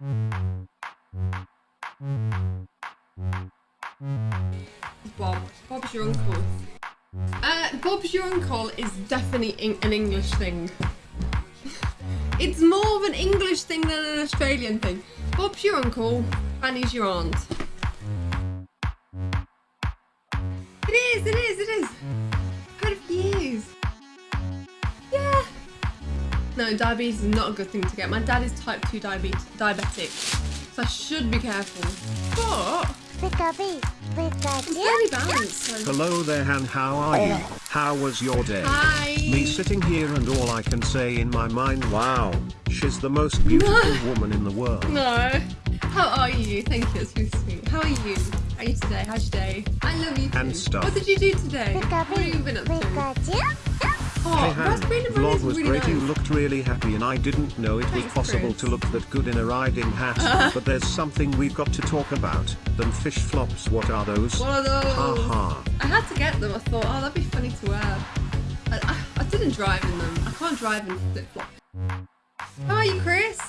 Bob. Bob's your uncle. Uh, Bob's your uncle is definitely an English thing. it's more of an English thing than an Australian thing. Bob's your uncle, Fanny's your aunt. It is, it is, it is. No, diabetes is not a good thing to get. My dad is type 2 diabetes, diabetic, so I should be careful. But Pikachu, I'm Pikachu. fairly balanced. So. Hello there Han, how are you? How was your day? Hi. Me sitting here and all I can say in my mind, wow, she's the most beautiful woman in the world. No. How are you? Thank you, it's really sweet. How are you? How are you today? How's your day? I love you too. And stuff. What did you do today? What have you been up to? Pikachu. Oh, Hey Han, raspberry and vlog was really great, nice. you looked really happy and I didn't know it was possible Chris. to look that good in a riding hat, but there's something we've got to talk about, them fish flops, what are those? What are those? Ha ha. I had to get them. I thought, oh, that'd be funny to wear. I, I, I didn't drive in them. I can't drive in flip flops. How are you, Chris?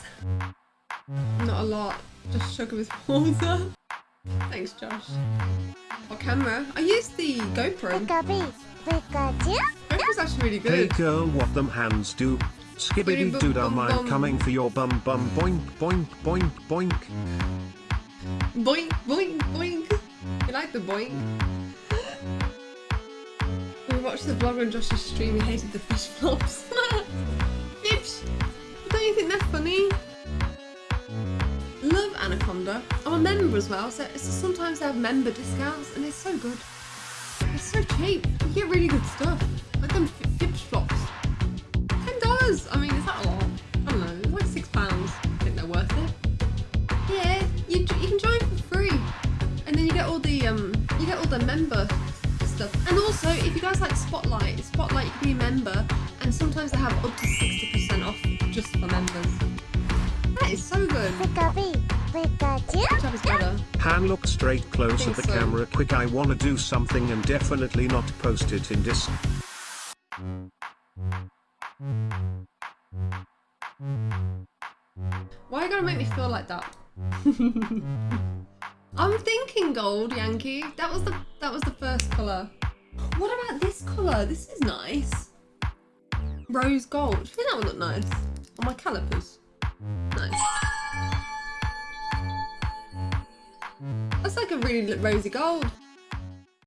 Not a lot. Just sugar with water. Thanks, Josh. What camera? I used the GoPro. Pikachu, Pikachu. GoPro's actually really Hey girl, what them hands do? Skibbity doo dah, Bum, bum, I'm coming for your bum bum boink boink boink boink. Boink, boink, boink. You like the boink? we watched the vlog on Josh's stream. He hated the fish flops. Fish. Don't you think they're funny? Love Anaconda. I'm a member as well, so so sometimes they have member discounts, and it's so good. So cheap. You get really good stuff. Like them fish flops. Ten dollars. I mean, is that a lot? I don't know. It's like six pounds. I think they're worth it. Yeah, you, you can join for free, and then you get all the um you get all the member stuff. And also, if you guys like Spotlight, Spotlight you can be a member, and sometimes they have up to sixty percent off just for members. That is so good. Pikachu, Pikachu. Which app is better? Han look straight close at the so. camera quick I wanna do something and definitely not post it in this. Why are you gonna make me feel like that? I'm thinking gold, Yankee. That was the that was the first colour. What about this colour? This is nice. Rose gold. I think that would look nice. On my calipers. Nice. Like a really rosy gold.